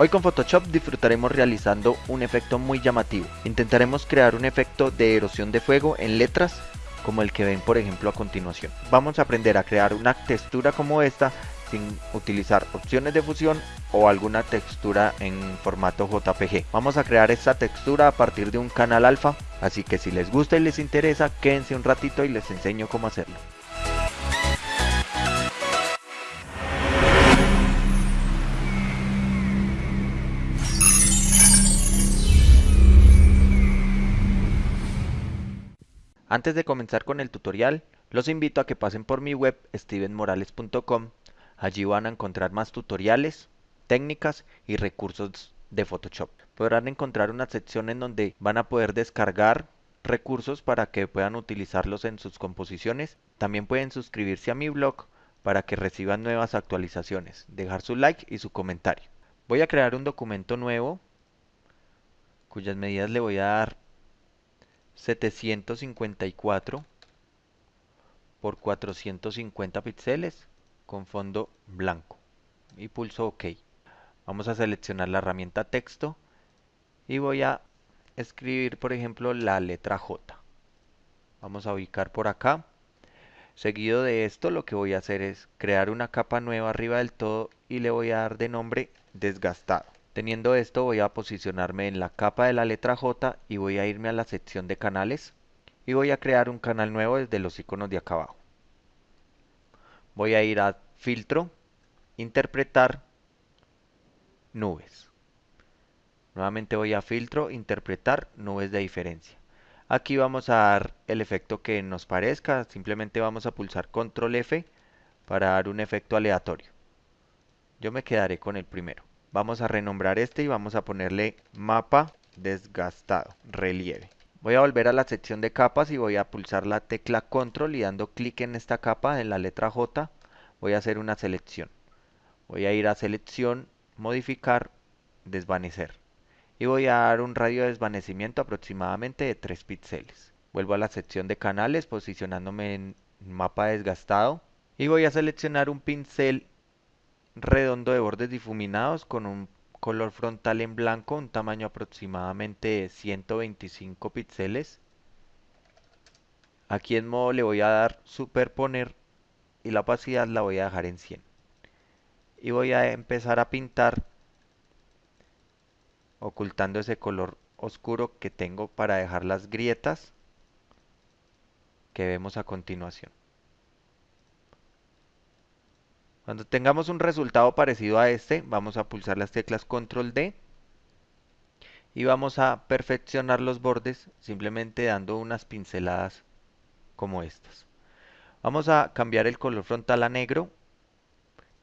Hoy con Photoshop disfrutaremos realizando un efecto muy llamativo. Intentaremos crear un efecto de erosión de fuego en letras como el que ven por ejemplo a continuación. Vamos a aprender a crear una textura como esta sin utilizar opciones de fusión o alguna textura en formato JPG. Vamos a crear esta textura a partir de un canal alfa, así que si les gusta y les interesa, quédense un ratito y les enseño cómo hacerlo. Antes de comenzar con el tutorial, los invito a que pasen por mi web stevenmorales.com. Allí van a encontrar más tutoriales, técnicas y recursos de Photoshop. Podrán encontrar una sección en donde van a poder descargar recursos para que puedan utilizarlos en sus composiciones. También pueden suscribirse a mi blog para que reciban nuevas actualizaciones, dejar su like y su comentario. Voy a crear un documento nuevo cuyas medidas le voy a dar 754 por 450 píxeles con fondo blanco y pulso OK. Vamos a seleccionar la herramienta texto y voy a escribir por ejemplo la letra J. Vamos a ubicar por acá. Seguido de esto lo que voy a hacer es crear una capa nueva arriba del todo y le voy a dar de nombre desgastado. Teniendo esto voy a posicionarme en la capa de la letra J y voy a irme a la sección de canales y voy a crear un canal nuevo desde los iconos de acá abajo. Voy a ir a filtro, interpretar, nubes. Nuevamente voy a filtro, interpretar, nubes de diferencia. Aquí vamos a dar el efecto que nos parezca, simplemente vamos a pulsar control F para dar un efecto aleatorio. Yo me quedaré con el primero. Vamos a renombrar este y vamos a ponerle mapa desgastado, relieve. Voy a volver a la sección de capas y voy a pulsar la tecla control y dando clic en esta capa en la letra J voy a hacer una selección. Voy a ir a selección, modificar, desvanecer. Y voy a dar un radio de desvanecimiento aproximadamente de 3 píxeles. Vuelvo a la sección de canales posicionándome en mapa desgastado. Y voy a seleccionar un pincel redondo de bordes difuminados con un color frontal en blanco, un tamaño aproximadamente de 125 píxeles. Aquí en modo le voy a dar superponer y la opacidad la voy a dejar en 100. Y voy a empezar a pintar ocultando ese color oscuro que tengo para dejar las grietas que vemos a continuación. Cuando tengamos un resultado parecido a este, vamos a pulsar las teclas control D y vamos a perfeccionar los bordes simplemente dando unas pinceladas como estas. Vamos a cambiar el color frontal a negro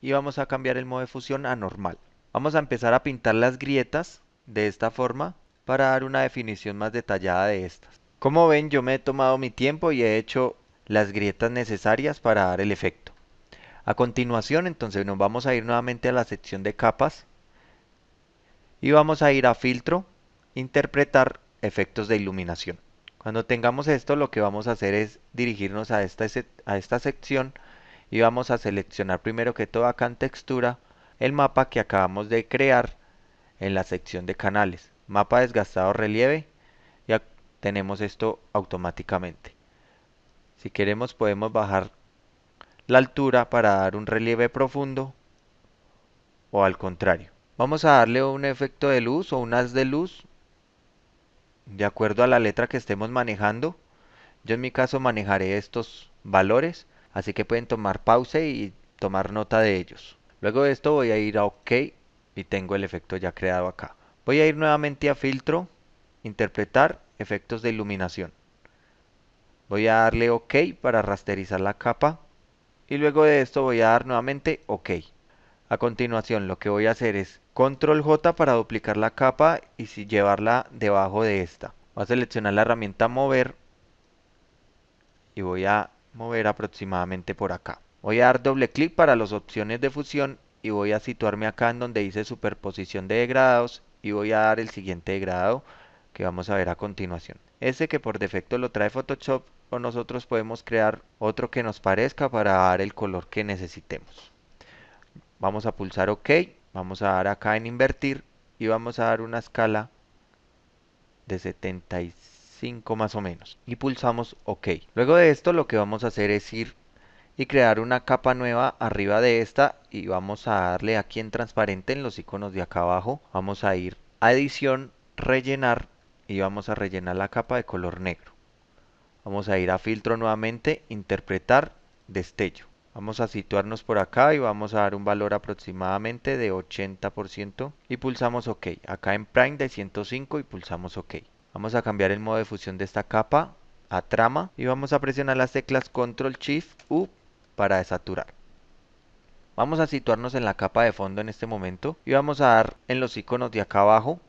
y vamos a cambiar el modo de fusión a normal. Vamos a empezar a pintar las grietas de esta forma para dar una definición más detallada de estas. Como ven yo me he tomado mi tiempo y he hecho las grietas necesarias para dar el efecto. A continuación, entonces nos vamos a ir nuevamente a la sección de capas y vamos a ir a filtro, interpretar efectos de iluminación. Cuando tengamos esto, lo que vamos a hacer es dirigirnos a esta, a esta sección y vamos a seleccionar primero que todo acá en textura el mapa que acabamos de crear en la sección de canales. Mapa desgastado relieve, ya tenemos esto automáticamente. Si queremos podemos bajar la altura para dar un relieve profundo o al contrario. Vamos a darle un efecto de luz o un haz de luz de acuerdo a la letra que estemos manejando. Yo en mi caso manejaré estos valores, así que pueden tomar pausa y tomar nota de ellos. Luego de esto voy a ir a OK y tengo el efecto ya creado acá. Voy a ir nuevamente a filtro, interpretar efectos de iluminación. Voy a darle OK para rasterizar la capa y luego de esto voy a dar nuevamente OK. A continuación lo que voy a hacer es control J para duplicar la capa y llevarla debajo de esta. Voy a seleccionar la herramienta mover y voy a mover aproximadamente por acá. Voy a dar doble clic para las opciones de fusión y voy a situarme acá en donde dice superposición de degradados y voy a dar el siguiente degradado que vamos a ver a continuación. Este que por defecto lo trae Photoshop nosotros podemos crear otro que nos parezca para dar el color que necesitemos. Vamos a pulsar OK Vamos a dar acá en invertir y vamos a dar una escala de 75 más o menos. Y pulsamos OK. Luego de esto lo que vamos a hacer es ir y crear una capa nueva arriba de esta y vamos a darle aquí en transparente en los iconos de acá abajo. Vamos a ir a edición, rellenar y vamos a rellenar la capa de color negro. Vamos a ir a filtro nuevamente, interpretar, destello. Vamos a situarnos por acá y vamos a dar un valor aproximadamente de 80% y pulsamos OK. Acá en Prime de 105 y pulsamos OK. Vamos a cambiar el modo de fusión de esta capa a trama y vamos a presionar las teclas Control Shift U para desaturar. Vamos a situarnos en la capa de fondo en este momento y vamos a dar en los iconos de acá abajo.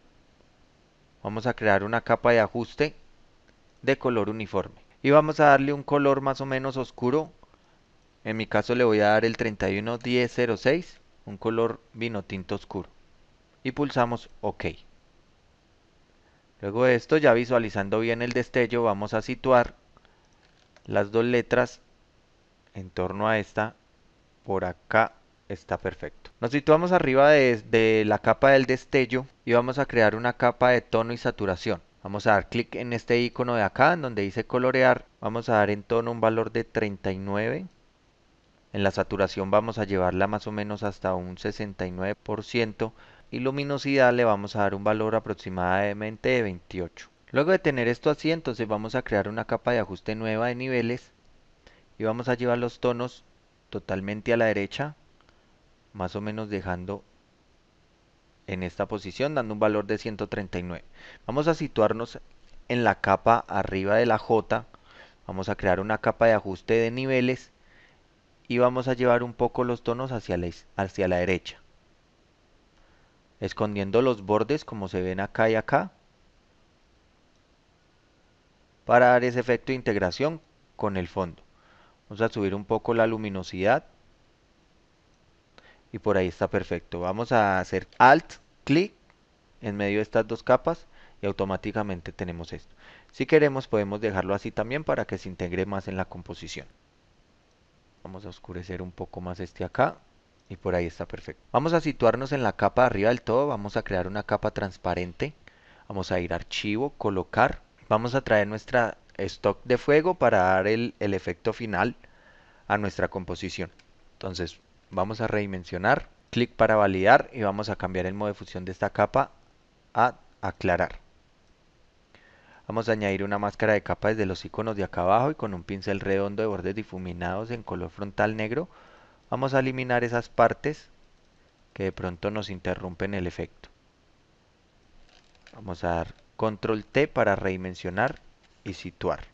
Vamos a crear una capa de ajuste de color uniforme. Y vamos a darle un color más o menos oscuro. En mi caso le voy a dar el 311006, un color vino tinto oscuro. Y pulsamos OK. Luego de esto, ya visualizando bien el destello, vamos a situar las dos letras en torno a esta, por acá está perfecto. Nos situamos arriba de, la capa del destello y vamos a crear una capa de tono y saturación. Vamos a dar clic en este icono de acá, en donde dice colorear. Vamos a dar en tono un valor de 39. En la saturación vamos a llevarla más o menos hasta un 69%. Y luminosidad le vamos a dar un valor aproximadamente de 28. Luego de tener esto así, entonces vamos a crear una capa de ajuste nueva de niveles y vamos a llevar los tonos totalmente a la derecha más o menos dejando en esta posición dando un valor de 139 vamos a situarnos en la capa arriba de la J. Vamos a crear una capa de ajuste de niveles y vamos a llevar un poco los tonos hacia la, hacia la derecha. Escondiendo los bordes como se ven acá y acá para dar ese efecto de integración con el fondo. Vamos a subir un poco la luminosidad. Y por ahí está perfecto. Vamos a hacer Alt, clic en medio de estas dos capas y automáticamente tenemos esto. Si queremos podemos dejarlo así también para que se integre más en la composición. Vamos a oscurecer un poco más este acá y por ahí está perfecto. Vamos a situarnos en la capa arriba del todo, vamos a crear una capa transparente. Vamos a ir a archivo, colocar. Vamos a traer nuestra stock de fuego para dar el, efecto final a nuestra composición. Entonces vamos a redimensionar, clic para validar y vamos a cambiar el modo de fusión de esta capa a aclarar. Vamos a añadir una máscara de capa desde los iconos de acá abajo y con un pincel redondo de bordes difuminados en color frontal negro vamos a eliminar esas partes que de pronto nos interrumpen el efecto. Vamos a dar control T para redimensionar y situar.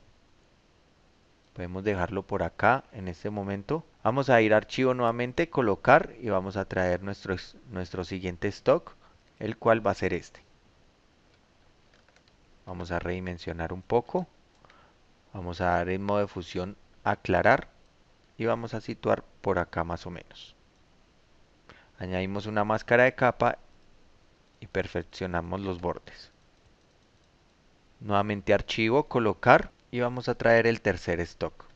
Podemos dejarlo por acá en este momento. Vamos a ir a archivo nuevamente, colocar y vamos a traer nuestro, nuestro siguiente stock, el cual va a ser este. Vamos a redimensionar un poco. Vamos a dar en modo de fusión aclarar y vamos a situar por acá más o menos. Añadimos una máscara de capa y perfeccionamos los bordes. Nuevamente archivo, colocar y vamos a traer el tercer stock.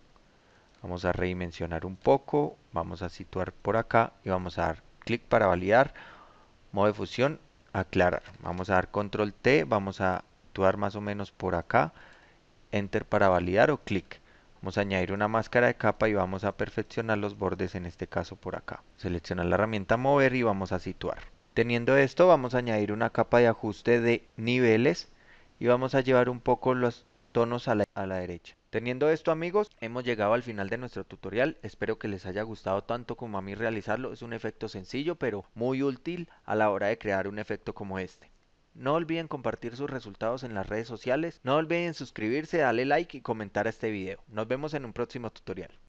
Vamos a redimensionar un poco, vamos a situar por acá y vamos a dar clic para validar, modo de fusión, aclarar. Vamos a dar control T, vamos a actuar más o menos por acá, enter para validar o clic. Vamos a añadir una máscara de capa y vamos a perfeccionar los bordes en este caso por acá. Seleccionar la herramienta mover y vamos a situar. Teniendo esto vamos a añadir una capa de ajuste de niveles y vamos a llevar un poco los tonos a la, a la, derecha. Teniendo esto amigos, hemos llegado al final de nuestro tutorial. Espero que les haya gustado tanto como a mí realizarlo. Es un efecto sencillo pero muy útil a la hora de crear un efecto como este. No olviden compartir sus resultados en las redes sociales. No olviden suscribirse, darle like y comentar a este video. Nos vemos en un próximo tutorial.